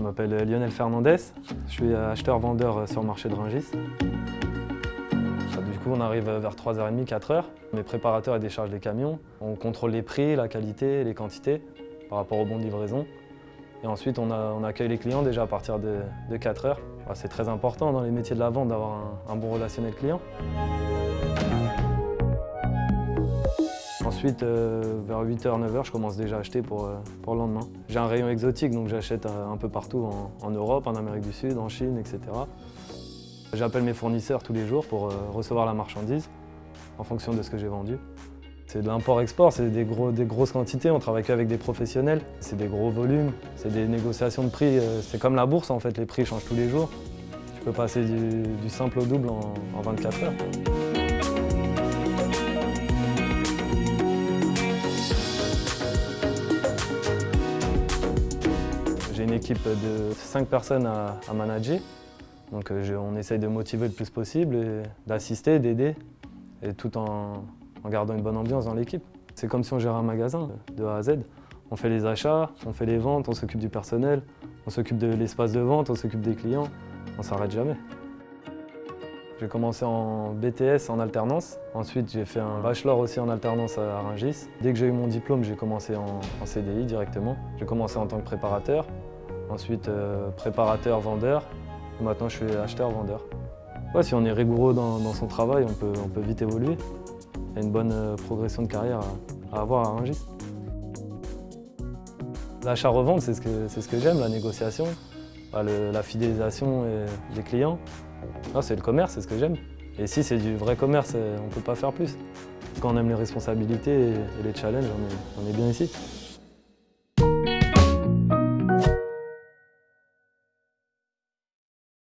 m'appelle Lionel Fernandez, je suis acheteur-vendeur sur le marché de Rungis. Du coup, on arrive vers 3h30, 4h. Mes préparateurs déchargent les camions. On contrôle les prix, la qualité, les quantités par rapport au bon de livraison. Et ensuite, on, accueille les clients déjà à partir de, 4h. C'est très important dans les métiers de la vente d'avoir un, un bon relationnel client. Ensuite, euh, vers 8h, 9h, je commence déjà à acheter pour, euh, pour le lendemain. J'ai un rayon exotique, donc j'achète euh, un peu partout en, Europe, en Amérique du Sud, en Chine, etc. J'appelle mes fournisseurs tous les jours pour recevoir la marchandise en fonction de ce que j'ai vendu. C'est de l'import-export, c'est des, des, grosses quantités, on travaille qu'avec des professionnels. C'est des gros volumes, c'est des négociations de prix. C'est comme la bourse en fait, les prix changent tous les jours. Tu peux passer du, simple au double en, en 24 heures. J'ai une équipe de 5 personnes à, manager. Donc euh, on essaye de motiver le plus possible, d'assister, d'aider, et tout en, gardant une bonne ambiance dans l'équipe. C'est comme si on gérait un magasin de A à Z. On fait les achats, on fait les ventes, on s'occupe du personnel, on s'occupe de l'espace de vente, on s'occupe des clients. On s'arrête jamais. J'ai commencé en BTS en alternance. Ensuite, j'ai fait un bachelor aussi en alternance à Rungis. Dès que j'ai eu mon diplôme, j'ai commencé en, en CDI directement. J'ai commencé en tant que préparateur. Ensuite, euh, préparateur, vendeur. Maintenant, je suis acheteur-vendeur. si on est rigoureux dans, son travail, on peut, vite évoluer. Il y a une bonne euh, progression de carrière à, avoir à Rungis. L'achat-revente, c'est ce que, ce que j'aime, la négociation, la fidélisation des clients. C'est le commerce, c'est ce que j'aime. Et si c'est du vrai commerce, on ne peut pas faire plus. Quand on aime les responsabilités et les challenges, on est bien ici.